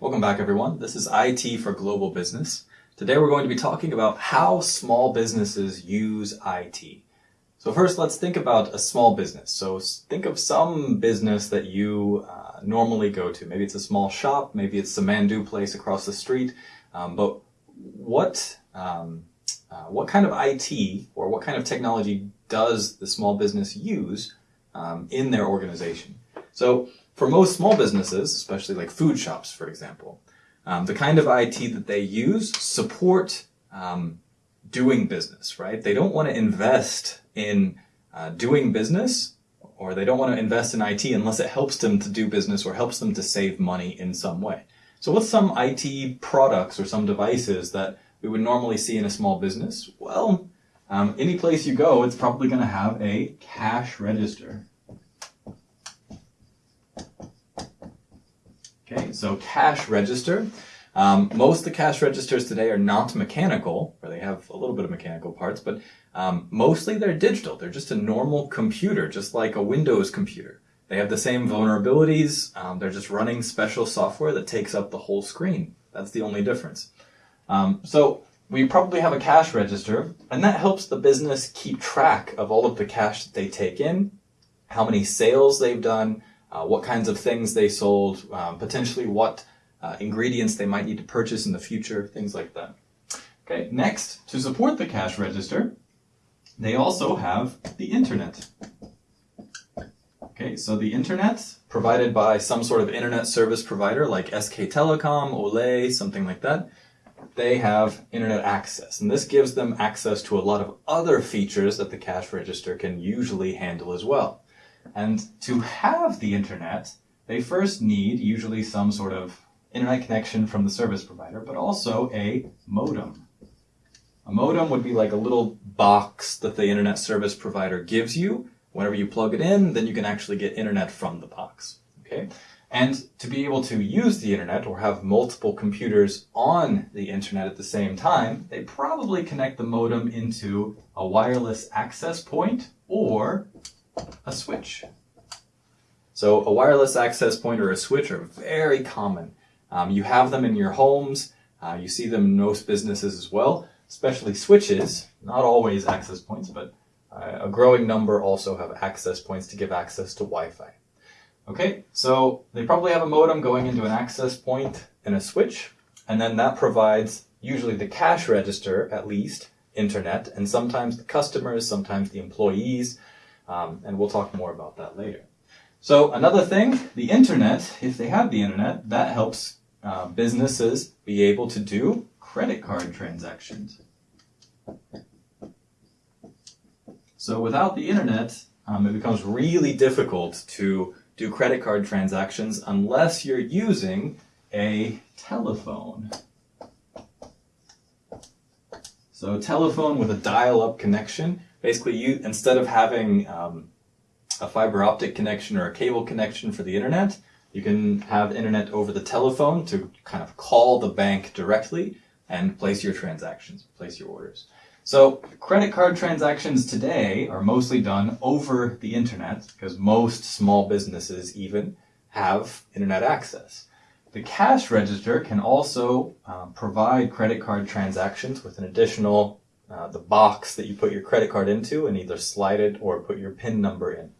Welcome back, everyone. This is IT for Global Business. Today we're going to be talking about how small businesses use IT. So first, let's think about a small business. So think of some business that you uh, normally go to. Maybe it's a small shop, maybe it's the Mandu place across the street. Um, but what um, uh, what kind of IT or what kind of technology does the small business use um, in their organization? So for most small businesses, especially like food shops, for example, um, the kind of IT that they use support um, doing business, right? They don't want to invest in uh, doing business or they don't want to invest in IT unless it helps them to do business or helps them to save money in some way. So what's some IT products or some devices that we would normally see in a small business? Well, um, any place you go, it's probably going to have a cash register. Okay, so cash register. Um, most of the cash registers today are not mechanical, or they have a little bit of mechanical parts, but um, mostly they're digital. They're just a normal computer, just like a Windows computer. They have the same vulnerabilities. Um, they're just running special software that takes up the whole screen. That's the only difference. Um, so we probably have a cash register, and that helps the business keep track of all of the cash that they take in, how many sales they've done, uh, what kinds of things they sold, um, potentially what uh, ingredients they might need to purchase in the future, things like that. Okay, next, to support the cash register, they also have the internet. Okay, so the internet provided by some sort of internet service provider like SK Telecom, Olleh, something like that, they have internet access. And this gives them access to a lot of other features that the cash register can usually handle as well. And to have the internet, they first need usually some sort of internet connection from the service provider, but also a modem. A modem would be like a little box that the internet service provider gives you. Whenever you plug it in, then you can actually get internet from the box. Okay? And to be able to use the internet or have multiple computers on the internet at the same time, they probably connect the modem into a wireless access point or a switch. So a wireless access point or a switch are very common. Um, you have them in your homes. Uh, you see them in most businesses as well, especially switches. Not always access points, but uh, a growing number also have access points to give access to Wi-Fi. Okay, so they probably have a modem going into an access point and a switch, and then that provides usually the cash register, at least, internet, and sometimes the customers, sometimes the employees, um, and we'll talk more about that later. So another thing, the internet, if they have the internet, that helps uh, businesses be able to do credit card transactions. So without the internet, um, it becomes really difficult to do credit card transactions unless you're using a telephone. So telephone with a dial-up connection basically you instead of having um, a fiber optic connection or a cable connection for the internet, you can have internet over the telephone to kind of call the bank directly and place your transactions, place your orders. So credit card transactions today are mostly done over the internet because most small businesses even have internet access. The cash register can also uh, provide credit card transactions with an additional uh, the box that you put your credit card into and either slide it or put your PIN number in.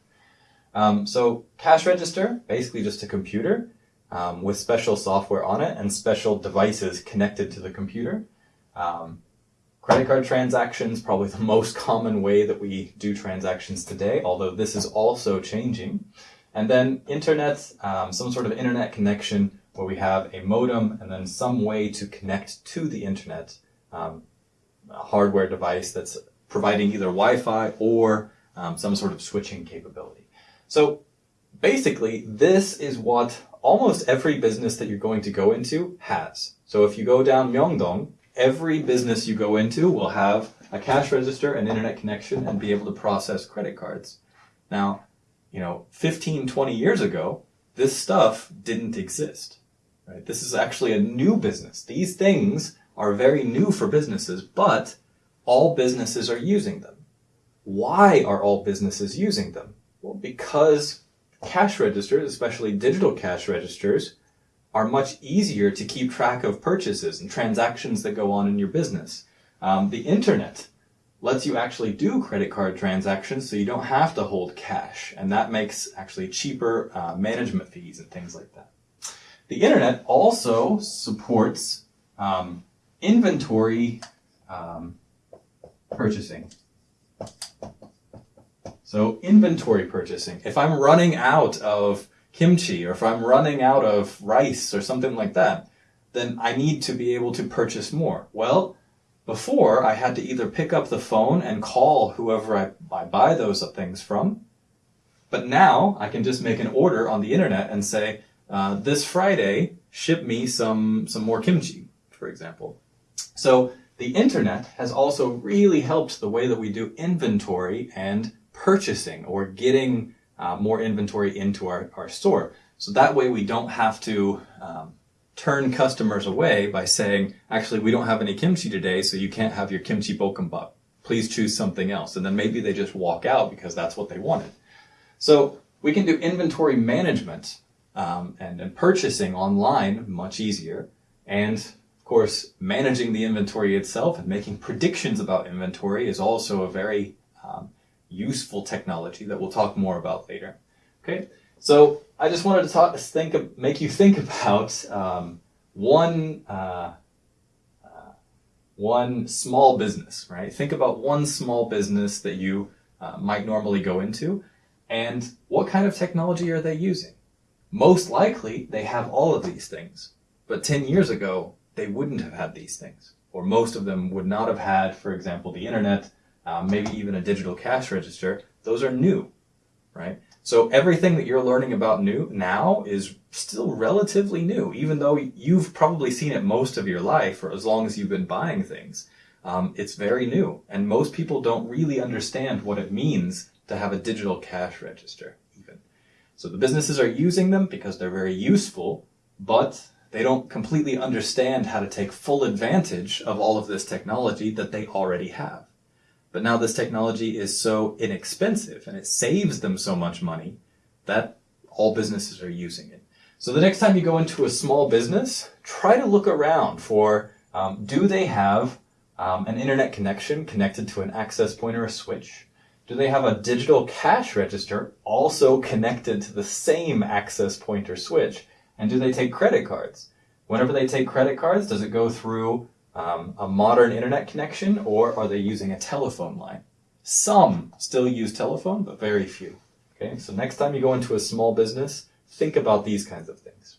Um, so cash register, basically just a computer um, with special software on it and special devices connected to the computer. Um, credit card transactions, probably the most common way that we do transactions today, although this is also changing. And then internet, um, some sort of internet connection where we have a modem and then some way to connect to the internet um, hardware device that's providing either Wi-Fi or um, some sort of switching capability. So basically, this is what almost every business that you're going to go into has. So if you go down Myeongdong, every business you go into will have a cash register, an internet connection, and be able to process credit cards. Now, you know, 15, 20 years ago, this stuff didn't exist. Right? This is actually a new business. These things are very new for businesses, but all businesses are using them. Why are all businesses using them? Well, because cash registers, especially digital cash registers, are much easier to keep track of purchases and transactions that go on in your business. Um, the internet lets you actually do credit card transactions so you don't have to hold cash, and that makes actually cheaper uh, management fees and things like that. The internet also supports um, inventory um, purchasing. So inventory purchasing. If I'm running out of kimchi or if I'm running out of rice or something like that, then I need to be able to purchase more. Well, before I had to either pick up the phone and call whoever I, I buy those things from, but now I can just make an order on the internet and say, uh, this Friday, ship me some, some more kimchi, for example. So the internet has also really helped the way that we do inventory and purchasing or getting uh, more inventory into our, our store. So that way we don't have to um, turn customers away by saying, actually, we don't have any kimchi today, so you can't have your kimchi bokkeumbap. Please choose something else. And then maybe they just walk out because that's what they wanted. So we can do inventory management um, and, and purchasing online much easier. And of course, managing the inventory itself and making predictions about inventory is also a very um, useful technology that we'll talk more about later. Okay, so I just wanted to talk, think, make you think about um, one uh, uh, one small business, right? Think about one small business that you uh, might normally go into, and what kind of technology are they using? Most likely, they have all of these things, but 10 years ago, they wouldn't have had these things, or most of them would not have had, for example, the internet um, maybe even a digital cash register, those are new, right? So everything that you're learning about new now is still relatively new, even though you've probably seen it most of your life or as long as you've been buying things. Um, it's very new, and most people don't really understand what it means to have a digital cash register, even. So the businesses are using them because they're very useful, but they don't completely understand how to take full advantage of all of this technology that they already have. But now this technology is so inexpensive and it saves them so much money that all businesses are using it. So the next time you go into a small business, try to look around for um, do they have um, an internet connection connected to an access point or a switch? Do they have a digital cash register also connected to the same access point or switch? And do they take credit cards? Whenever they take credit cards, does it go through um, a modern internet connection or are they using a telephone line? Some still use telephone, but very few. Okay, so next time you go into a small business, think about these kinds of things.